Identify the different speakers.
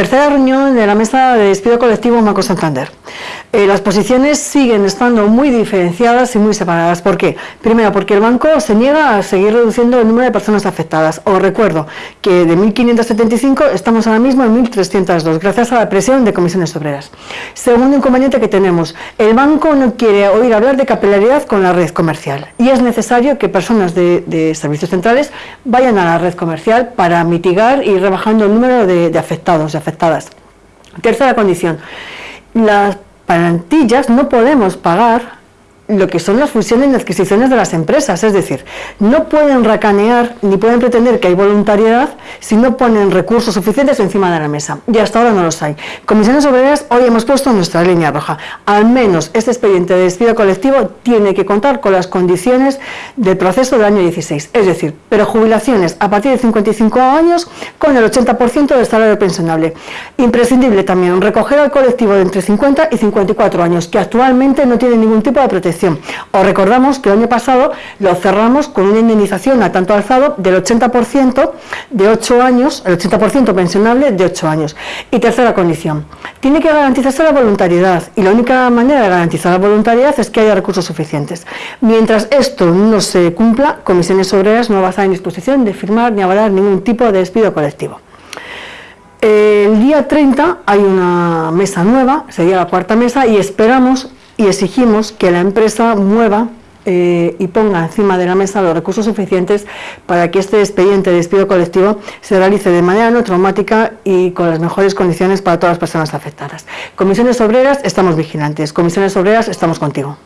Speaker 1: Tercera reunión de la mesa de despido colectivo Banco Santander. Eh, las posiciones siguen estando muy diferenciadas y muy separadas. ¿Por qué? Primero, porque el banco se niega a seguir reduciendo el número de personas afectadas. Os recuerdo que de 1.575 estamos ahora mismo en 1.302, gracias a la presión de comisiones obreras. Segundo inconveniente que tenemos, el banco no quiere oír hablar de capilaridad con la red comercial y es necesario que personas de, servicios centrales vayan a la red comercial para mitigar y rebajando el número de, afectados, de afectadas. Tercera condición, las plantillas no podemos pagar lo que son las fusiones y adquisiciones de las empresas, es decir, no pueden racanear ni pueden pretender que hay voluntariedad si no ponen recursos suficientes encima de la mesa, y hasta ahora no los hay. Comisiones Obreras, hoy hemos puesto nuestra línea roja, al menos este expediente de despido colectivo tiene que contar con las condiciones del proceso del año 16, es decir, pero jubilaciones a partir de 55 años con el 80% del salario pensionable. Imprescindible también recoger al colectivo de entre 50 y 54 años, que actualmente no tiene ningún tipo de protección os recordamos que el año pasado lo cerramos con una indemnización a tanto alzado del 80% de 8 años, el 80% pensionable de 8 años. Y tercera condición, tiene que garantizarse la voluntariedad y la única manera de garantizar la voluntariedad es que haya recursos suficientes. Mientras esto no se cumpla, Comisiones Obreras no va a estar en disposición de firmar ni avalar ningún tipo de despido colectivo. El día 30 hay una mesa nueva, sería la cuarta mesa, y esperamos y exigimos que la empresa mueva eh, y ponga encima de la mesa los recursos suficientes para que este expediente de despido colectivo se realice de manera no traumática y con las mejores condiciones para todas las personas afectadas. Comisiones Obreras, estamos vigilantes. Comisiones Obreras, estamos contigo.